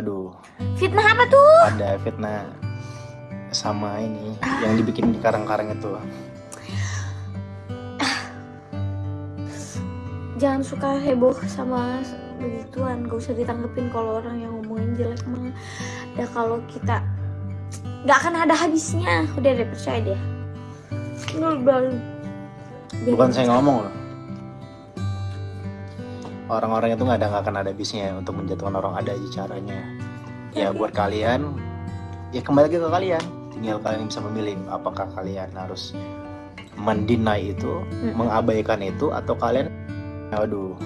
Waduh, Fitnah apa tuh? ada fitnah sama ini yang dibikin di karang-karang itu. Jangan suka heboh sama begituan, gak usah ditanggepin kalau orang yang ngomongin jelek mah. Ya kalau kita nggak akan ada habisnya, udah deh percaya deh. Baru Bukan saya ngomong loh. Orang-orang itu nggak ada nggak akan ada habisnya untuk menjatuhkan orang ada aja caranya. Ya buat kalian, ya kembali lagi ke kalian. Tinggal kalian bisa memilih apakah kalian harus mendinai itu, mengabaikan itu, atau kalian, aduh,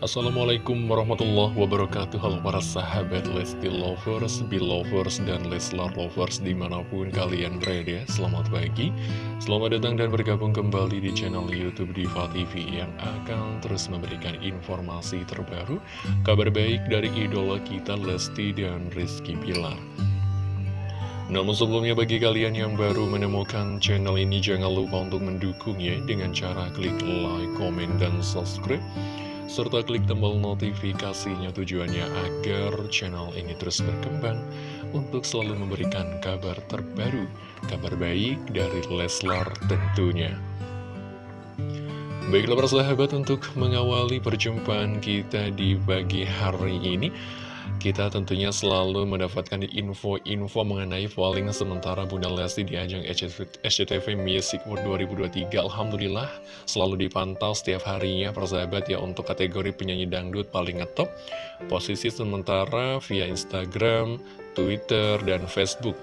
Assalamualaikum warahmatullahi wabarakatuh. Halo para sahabat Lesti Lovers, Belovers, dan Leslar Lovers di mana pun kalian berada. Selamat pagi, selamat datang dan bergabung kembali di channel Youtube Diva TV Yang akan terus memberikan informasi terbaru Kabar baik dari idola kita Lesti dan Rizky Pilar namun sebelumnya bagi kalian yang baru menemukan channel ini jangan lupa untuk mendukungnya dengan cara klik like, komen, dan subscribe serta klik tombol notifikasinya tujuannya agar channel ini terus berkembang untuk selalu memberikan kabar terbaru, kabar baik dari Leslar tentunya. Baiklah para sahabat untuk mengawali perjumpaan kita di pagi hari ini kita tentunya selalu mendapatkan info-info mengenai polling sementara Bunda Lesti di ajang SCTV Music World 2023 Alhamdulillah selalu dipantau setiap harinya persahabat ya untuk kategori penyanyi dangdut paling ngetop. Posisi sementara via Instagram, Twitter, dan Facebook.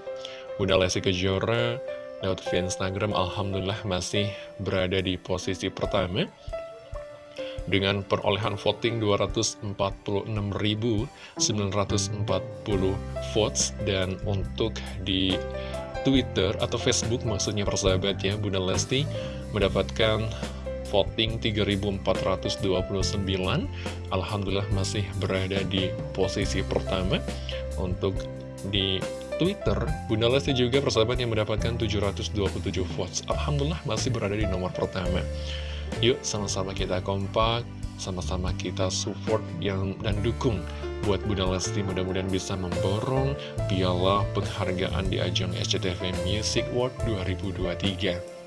Bunda Lesti Kejora lewat via Instagram Alhamdulillah masih berada di posisi pertama dengan perolehan voting 246.940 votes. Dan untuk di Twitter atau Facebook maksudnya persahabat ya Bunda Lesti mendapatkan voting 3.429 Alhamdulillah masih berada di posisi pertama. Untuk di Twitter Bunda Lesti juga persahabat yang mendapatkan 727 votes. Alhamdulillah masih berada di nomor pertama Yuk sama-sama kita kompak, sama-sama kita support yang dan dukung buat Bunda Lesti mudah-mudahan bisa memborong piala penghargaan di ajang SCTV Music World 2023.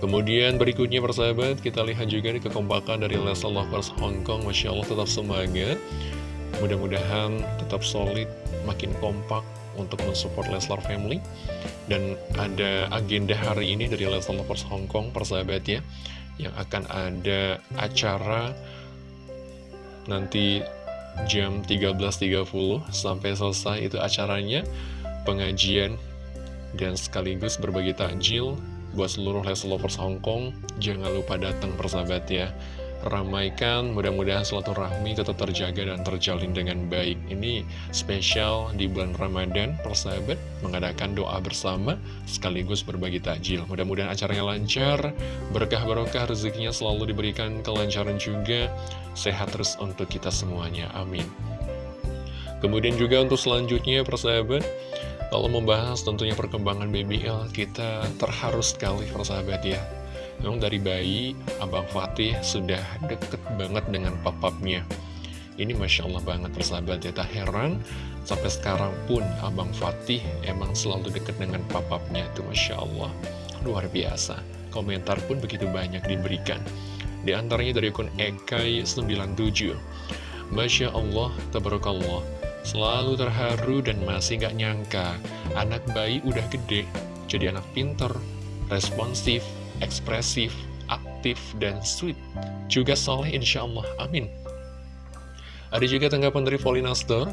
Kemudian berikutnya persahabat kita lihat juga di kekompakan dari Lesa Lovers Hong Kong Masya Allah tetap semangat Mudah-mudahan tetap solid makin kompak untuk mensupport Leslar Family. Dan ada agenda hari ini dari Leslar Lovers Hong Kong persahabat ya yang akan ada acara nanti jam 13.30 sampai selesai itu acaranya pengajian dan sekaligus berbagi takjil buat seluruh Leslar Lovers Hong Kong. Jangan lupa datang persahabat ya ramaikan, mudah-mudahan silaturahmi tetap terjaga dan terjalin dengan baik. Ini spesial di bulan Ramadan, persahabat, mengadakan doa bersama, sekaligus berbagi takjil. Mudah-mudahan acaranya lancar, berkah-berkah rezekinya selalu diberikan kelancaran juga, sehat terus untuk kita semuanya. Amin. Kemudian juga untuk selanjutnya, persahabat, kalau membahas tentunya perkembangan BBL, kita terharu sekali, persahabat ya. Memang dari bayi, Abang Fatih sudah deket banget dengan papapnya. Ini Masya Allah banget persahabat ya, tak heran sampai sekarang pun Abang Fatih emang selalu deket dengan papapnya itu Masya Allah. Luar biasa, komentar pun begitu banyak diberikan. Di antaranya dari akun Ekai97. Masya Allah, tabarakallah, selalu terharu dan masih gak nyangka anak bayi udah gede, jadi anak pinter, responsif, ekspresif, aktif, dan sweet. Juga soleh insya Allah. Amin. Ada juga tanggapan dari Paulina Store.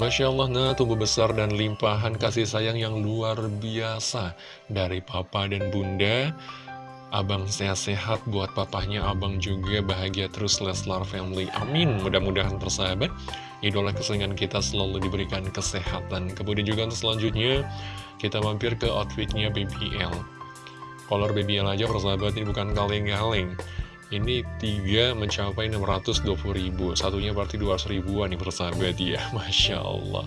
Masya Allah, nah tumbuh besar dan limpahan kasih sayang yang luar biasa dari papa dan bunda. Abang sehat-sehat buat papahnya Abang juga bahagia terus Leslar family Amin Mudah-mudahan persahabat Idola kesayangan kita selalu diberikan kesehatan Kemudian juga untuk selanjutnya Kita mampir ke outfitnya BBL Color BBL aja persahabat ini bukan kaleng-kaleng Ini tiga mencapai 620 ribu Satunya berarti 200 ribuan nih persahabat ya Masya Allah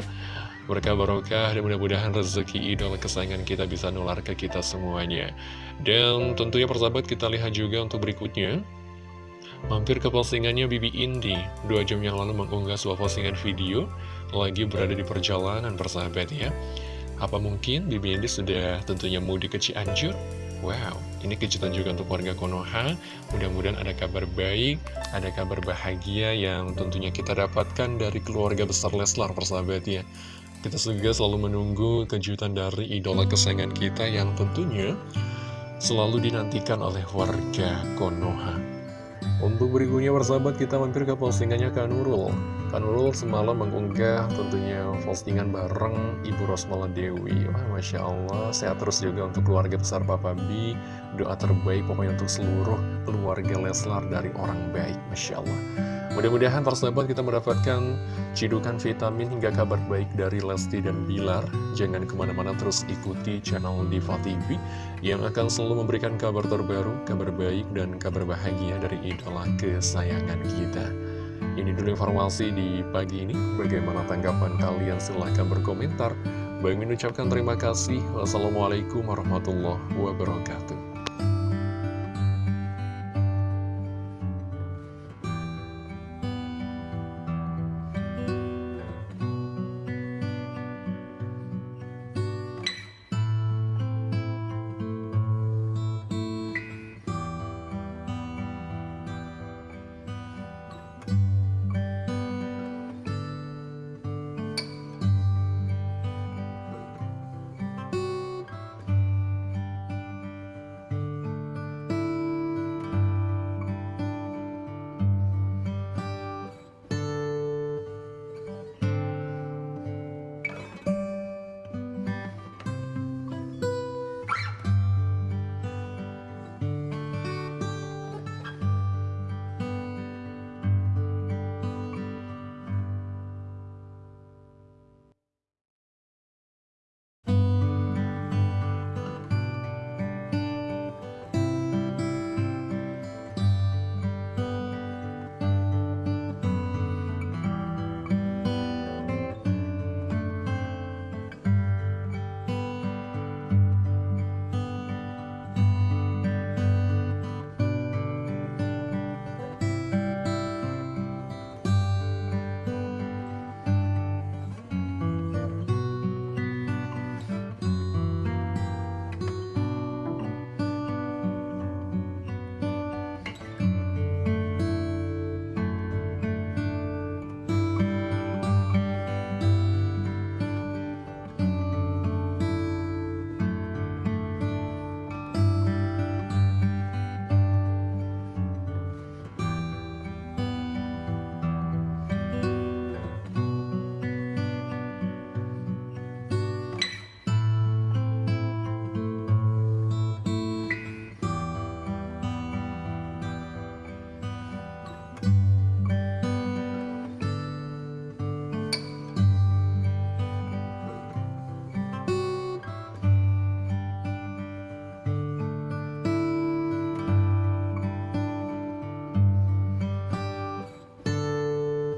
Berkah barokah dan mudah-mudahan rezeki idola kesayangan kita bisa nular ke kita semuanya. Dan tentunya persahabat kita lihat juga untuk berikutnya. Mampir ke postingannya Bibi Indi. Dua jam yang lalu mengunggah sebuah postingan video. Lagi berada di perjalanan persahabat ya. Apa mungkin Bibi Indi sudah tentunya mudik ke Cianjur? Wow, ini kejutan juga untuk warga Konoha. Mudah-mudahan ada kabar baik, ada kabar bahagia yang tentunya kita dapatkan dari keluarga besar Leslar persahabat ya. Kita juga selalu menunggu kejutan dari idola kesayangan kita yang tentunya selalu dinantikan oleh warga Konoha. Untuk berikutnya persahabat kita mampir ke postingannya Kak Nurul semalam mengunggah tentunya postingan bareng Ibu Rosmala Dewi. Wah Masya Allah, sehat terus juga untuk keluarga besar Papa B. Doa terbaik pokoknya untuk seluruh keluarga Leslar dari orang baik. Masya Allah. Mudah-mudahan persahabat kita mendapatkan cidukan vitamin hingga kabar baik dari Lesti dan Bilar. Jangan ke mana-mana terus ikuti channel Diva TV yang akan selalu memberikan kabar terbaru, kabar baik, dan kabar bahagia dari idola kesayangan kita. Ini dulu informasi di pagi ini. Bagaimana tanggapan kalian? Silahkan berkomentar. Baik mengucapkan terima kasih. Wassalamualaikum warahmatullahi wabarakatuh.